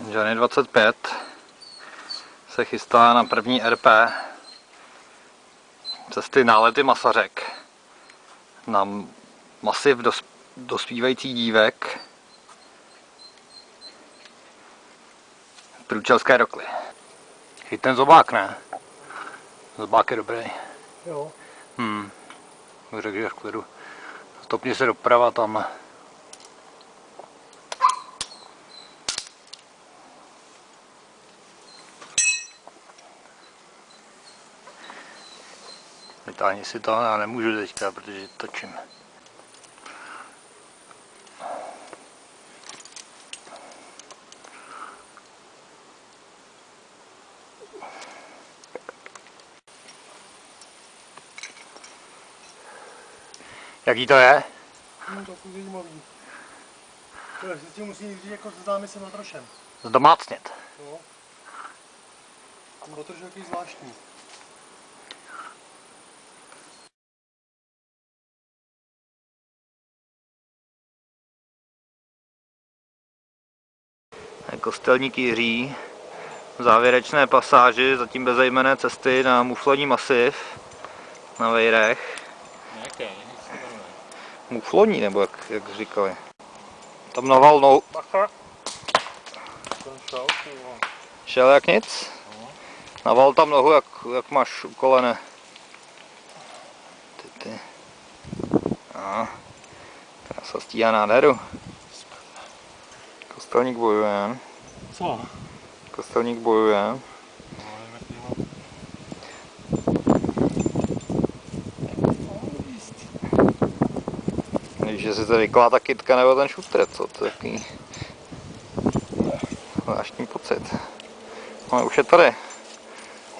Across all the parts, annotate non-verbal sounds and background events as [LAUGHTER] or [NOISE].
Johnny 25 se chystá na první RP cesty nálety Masařek na masiv dos, dospívající dívek Průčelské rokli. Chyť ten zobák, ne? Zobák je dobrý. Jo. Hmm. Řekl, že v klidu. Stopni se doprava tam. Vytáhni si to, já nemůžu teďka, protože točím. Jaký to je? No zajímavý. Si tím musí říct, jako seznámit se matrošem. Zdomácnět. Jo. Matroš je takový zvláštní. Kostelník Jiří v závěrečné pasáži zatím bezejmené cesty na mufloní masiv na Vejrech. Nějaké, Mufloní, nebo jak, jak říkali. Tam na valnou Bacha. Šel, jak nic. Naval tam nohu, jak, jak máš u kolene. Ty, ty. A, krása stíhá nádheru. Kostelník bojuje. Co? Kostelník bojuje. No, nevím, jak to dělat. Víš, že si to vyklá ta kytka nebo ten šutr, co to je takový zvláštní pocit. No už je tady.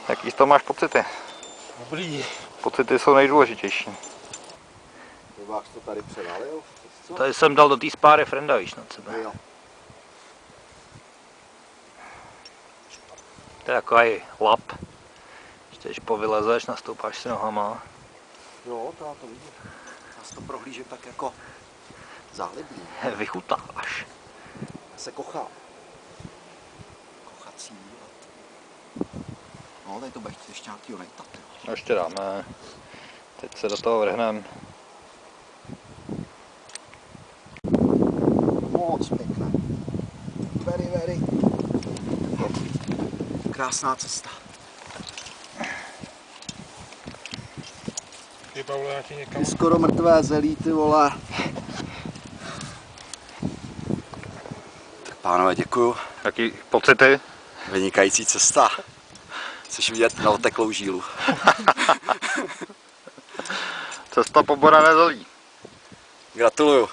Jaký z toho máš pocity? Dobrý. Pocity jsou nejdůležitější. Rybák to tady převalil? Co? Tady jsem dal do té spáry frenda, víš, na sebe. Jo. To je takový lap. Ještě když povylezeš, nastoupáš si nohama. Jo, to já to vidím. Já si to prohlížím tak jako zálibný. [LAUGHS] Vychutáváš. Já se kochám. Kochací výlet. No, tady to bude ještě nějakýho nejtat. jo. No ještě dáme. Teď se do toho vrhneme. Moc pěkné. Very, very. Krásná cesta. Ty Pavle, já ti někam... Ty skoro mrtvé zelí, ty vole. Tak pánové, děkuju. Jaký pocity? Vynikající cesta. Chceš vidět na oteklou žílu. [LAUGHS] Cesta po Borané zolí. Gratuluju.